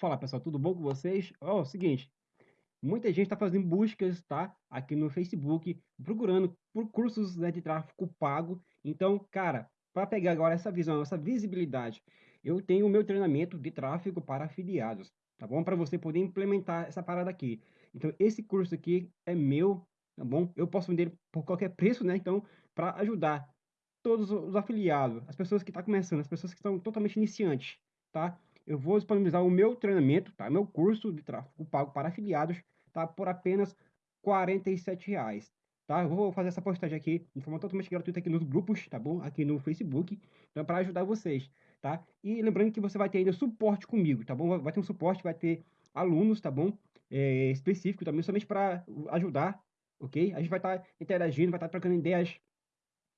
Fala pessoal, tudo bom com vocês? Ó, oh, seguinte, muita gente está fazendo buscas, tá? Aqui no Facebook, procurando por cursos né, de tráfego pago. Então, cara, para pegar agora essa visão, essa visibilidade, eu tenho o meu treinamento de tráfego para afiliados, tá bom? Para você poder implementar essa parada aqui. Então, esse curso aqui é meu, tá bom? Eu posso vender por qualquer preço, né? Então, para ajudar todos os afiliados, as pessoas que estão tá começando, as pessoas que estão totalmente iniciantes, tá? Eu vou disponibilizar o meu treinamento, tá? Meu curso de tráfego pago para afiliados, tá? Por apenas R$ reais, tá? Eu vou fazer essa postagem aqui de forma totalmente gratuita aqui nos grupos, tá bom? Aqui no Facebook, então para ajudar vocês, tá? E lembrando que você vai ter ainda suporte comigo, tá bom? Vai ter um suporte, vai ter alunos, tá bom? É, específico também, somente para ajudar, ok? A gente vai estar tá interagindo, vai estar tá trocando ideias,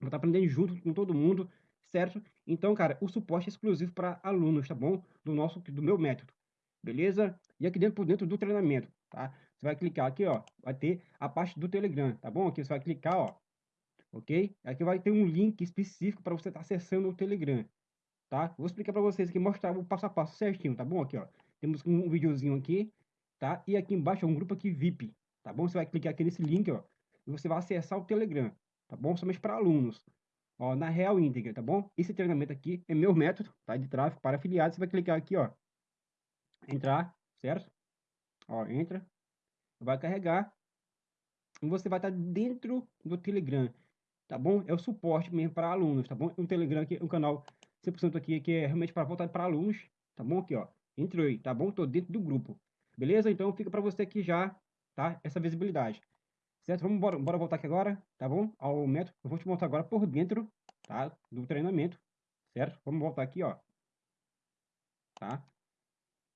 vai estar tá aprendendo junto com todo mundo, certo? Então, cara, o suporte é exclusivo para alunos, tá bom? Do nosso, do meu método, beleza? E aqui dentro, por dentro do treinamento, tá? Você vai clicar aqui, ó, vai ter a parte do Telegram, tá bom? Aqui você vai clicar, ó, ok? Aqui vai ter um link específico para você estar tá acessando o Telegram, tá? Vou explicar para vocês aqui, mostrar o passo a passo certinho, tá bom? Aqui, ó, temos um videozinho aqui, tá? E aqui embaixo é um grupo aqui VIP, tá bom? Você vai clicar aqui nesse link, ó, e você vai acessar o Telegram, tá bom? Somente para alunos. Ó, na real íntegra, tá bom? Esse treinamento aqui é meu método, tá? De tráfego para afiliados. Você vai clicar aqui, ó. Entrar, certo? Ó, entra. Vai carregar. E você vai estar dentro do Telegram, tá bom? É o suporte mesmo para alunos, tá bom? O Telegram aqui, um canal 100% aqui que é realmente para voltar para alunos, tá bom? Aqui, ó. Entrou aí, tá bom? Tô dentro do grupo. Beleza? Então fica para você aqui já, tá? Essa visibilidade. Certo? Vamos bora, bora voltar aqui agora, tá bom? Ao método. Eu vou te mostrar agora por dentro, tá? Do treinamento, certo? Vamos voltar aqui, ó. Tá?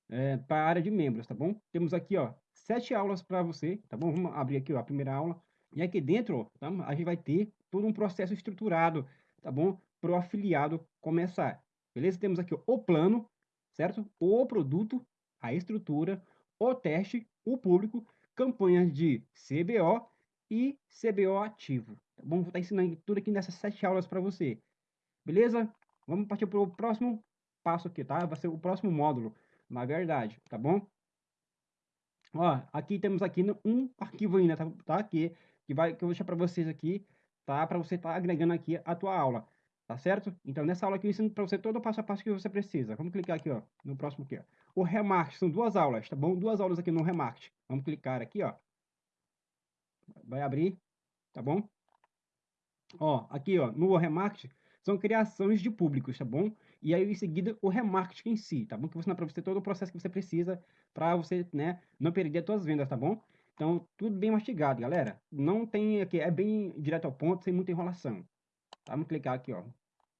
É, para a área de membros, tá bom? Temos aqui, ó, sete aulas para você, tá bom? Vamos abrir aqui, ó, a primeira aula. E aqui dentro, tá? a gente vai ter todo um processo estruturado, tá bom? Para o afiliado começar. Beleza? Temos aqui ó, o plano, certo? O produto, a estrutura, o teste, o público, campanhas de CBO e CBO ativo. Tá? Vou estar ensinando tudo aqui nessas sete aulas para você. Beleza? Vamos partir para o próximo passo aqui, tá? Vai ser o próximo módulo, na verdade, tá bom? Ó, aqui temos aqui um arquivo ainda, tá? tá? Aqui, que, vai, que eu vou deixar para vocês aqui, tá? Para você estar tá agregando aqui a tua aula, tá certo? Então, nessa aula aqui eu ensino para você todo o passo a passo que você precisa. Vamos clicar aqui, ó, no próximo aqui, ó. O remarketing, são duas aulas, tá bom? Duas aulas aqui no remarketing. Vamos clicar aqui, ó vai abrir, tá bom? Ó, aqui, ó, no remarketing, são criações de públicos, tá bom? E aí, em seguida, o remarketing em si, tá bom? Que vou ensinar para você todo o processo que você precisa para você, né, não perder as suas vendas, tá bom? Então, tudo bem mastigado, galera. Não tem aqui, é bem direto ao ponto, sem muita enrolação. Tá? Vamos clicar aqui, ó.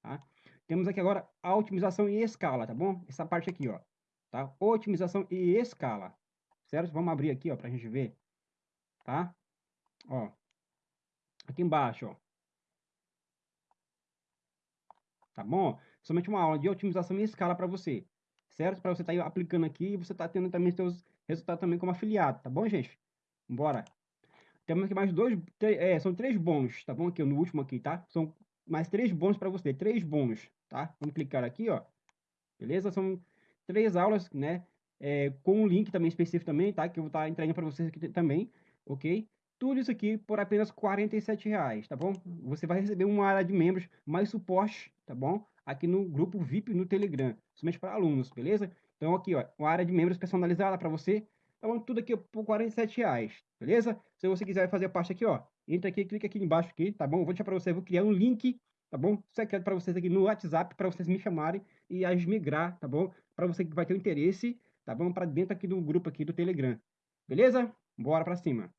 Tá? Temos aqui agora a otimização e escala, tá bom? Essa parte aqui, ó. Tá? Otimização e escala. Certo? Vamos abrir aqui, ó, pra gente ver. Tá? Ó. Aqui embaixo, ó. Tá bom? Somente uma aula de otimização em escala para você. Certo? Para você estar tá aplicando aqui e você tá tendo também seus resultados também como afiliado. Tá bom, gente? Bora. Temos aqui mais dois, é, são três bônus, tá bom? Aqui no último aqui, tá? São mais três bônus para você, três bônus, tá? Vamos clicar aqui, ó. Beleza? São três aulas, né? É, com um link também específico também, tá? Que eu vou estar tá entregando para vocês aqui também, ok? Tudo isso aqui por apenas R$ reais, tá bom? Você vai receber uma área de membros, mais suporte, tá bom? Aqui no grupo VIP no Telegram, somente para alunos, beleza? Então aqui, ó, uma área de membros personalizada para você, tá bom? Tudo aqui por R$ reais, beleza? Se você quiser fazer parte aqui, ó, entra aqui, clica aqui embaixo aqui, tá bom? vou deixar para você, vou criar um link, tá bom? Secreto para vocês aqui no WhatsApp, para vocês me chamarem e as migrar, tá bom? Para você que vai ter um interesse, tá bom? Para dentro aqui do grupo aqui do Telegram, beleza? Bora para cima.